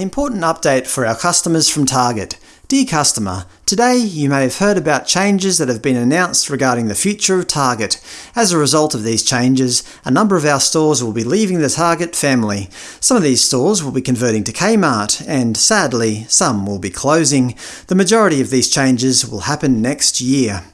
An important update for our customers from Target. Dear customer, today you may have heard about changes that have been announced regarding the future of Target. As a result of these changes, a number of our stores will be leaving the Target family. Some of these stores will be converting to Kmart, and sadly, some will be closing. The majority of these changes will happen next year.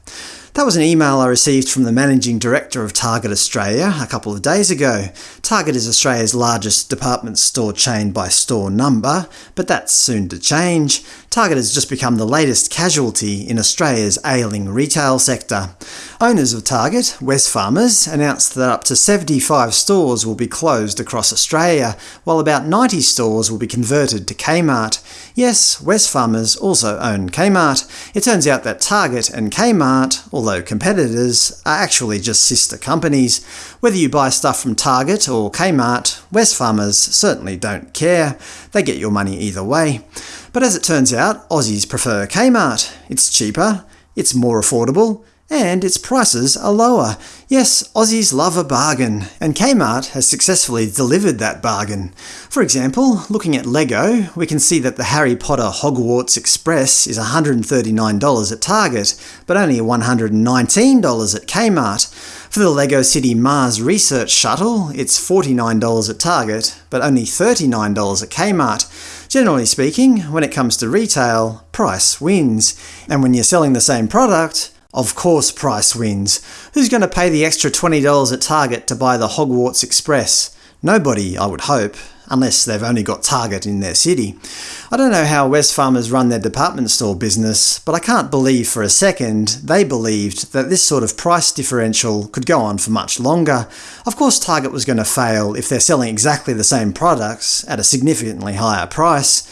That was an email I received from the Managing Director of Target Australia a couple of days ago. Target is Australia's largest department store chain by store number, but that's soon to change. Target has just become the latest casualty in Australia's ailing retail sector. Owners of Target, Wesfarmers, announced that up to 75 stores will be closed across Australia, while about 90 stores will be converted to Kmart. Yes, Wesfarmers also own Kmart. It turns out that Target and Kmart, although competitors, are actually just sister companies. Whether you buy stuff from Target or Kmart, Wesfarmers certainly don't care. They get your money either way. But as it turns out, Aussies prefer Kmart. It's cheaper, it's more affordable, and its prices are lower. Yes, Aussies love a bargain, and Kmart has successfully delivered that bargain. For example, looking at LEGO, we can see that the Harry Potter Hogwarts Express is $139 at Target, but only $119 at Kmart. For the LEGO City Mars Research Shuttle, it's $49 at Target, but only $39 at Kmart. Generally speaking, when it comes to retail, price wins. And when you're selling the same product, of course price wins. Who's going to pay the extra $20 at Target to buy the Hogwarts Express? Nobody, I would hope, unless they've only got Target in their city. I don't know how Wesfarmers run their department store business, but I can't believe for a second they believed that this sort of price differential could go on for much longer. Of course Target was going to fail if they're selling exactly the same products at a significantly higher price.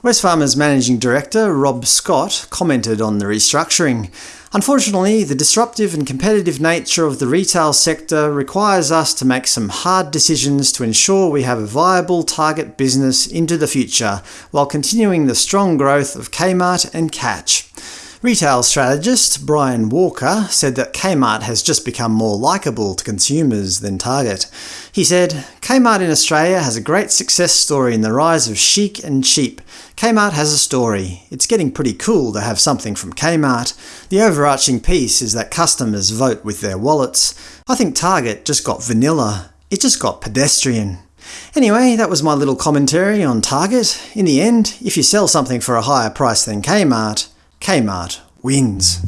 Wesfarmers Managing Director Rob Scott commented on the restructuring. Unfortunately, the disruptive and competitive nature of the retail sector requires us to make some hard decisions to ensure we have a viable target business into the future, while continuing the strong growth of Kmart and Catch. Retail strategist Brian Walker said that Kmart has just become more likeable to consumers than Target. He said, Kmart in Australia has a great success story in the rise of chic and cheap. Kmart has a story. It's getting pretty cool to have something from Kmart. The overarching piece is that customers vote with their wallets. I think Target just got vanilla. It just got pedestrian. Anyway, that was my little commentary on Target. In the end, if you sell something for a higher price than Kmart, Kmart wins.